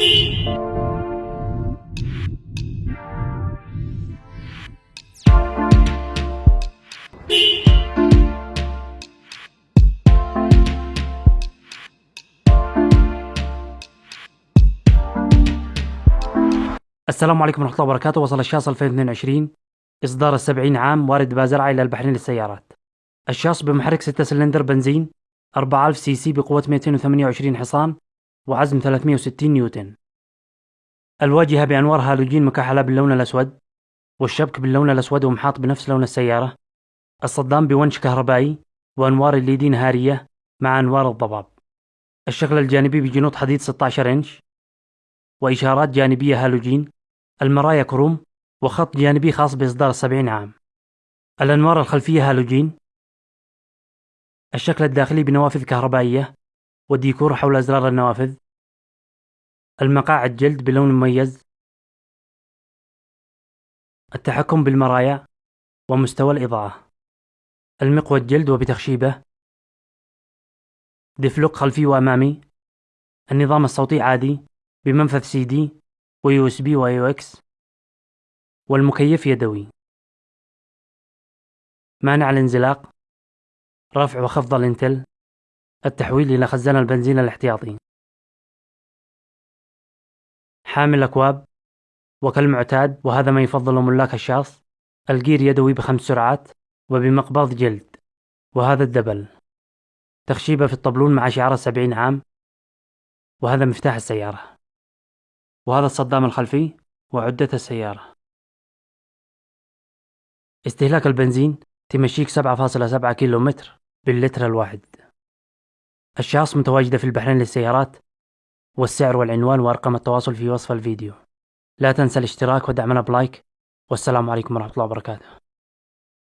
السلام عليكم ورحمة الله وبركاته. وصل الشاص 2022 إصدار السبعين عام وارد بازرعة إلى البحرين للسيارات. الشاص بمحرك 6 سلندر بنزين 4000 CC بقوة 228 حصان وعزم 360 نيوتن. الواجهة بأنوار هالوجين مكحلة باللون الأسود والشبك باللون الأسود ومحاط بنفس لون السيارة. الصدام بونش كهربائي وأنوار LED نهارية مع أنوار الضباب. الشكل الجانبي بجنوط حديد 16 إنش. وإشارات جانبية هالوجين. المرايا كروم وخط جانبي خاص بإصدار السبعين عام. الأنوار الخلفية هالوجين. الشكل الداخلي بنوافذ كهربائية والديكور حول أزرار النوافذ. المقاعد جلد بلون مميز. التحكم بالمرايا ومستوى الإضاءة. المقود جلد وبتخشيبه. diff lock خلفي وأمامي. النظام الصوتي عادي بمنفذ CD و USB و AUX. والمكيف يدوي. مانع الانزلاق. رفع وخفض الانتل. التحويل إلى خزان البنزين الاحتياطي. حامل أكواب وكالمعتاد وهذا ما يفضل ملاك الشاص. الجير يدوي بخمس سرعات وبمقبض جلد وهذا الدبل. تخشيبة في الطبلون مع شعار السبعين عام وهذا مفتاح السيارة. وهذا الصدام الخلفي وعدة السيارة. استهلاك البنزين تمشيك 7.7 كيلو متر باللتر الواحد. الشاص متواجدة في البحرين للسيارات والسعر والعنوان وأرقام التواصل في وصف الفيديو. لا تنسى الاشتراك ودعمنا بلايك والسلام عليكم ورحمة الله وبركاته.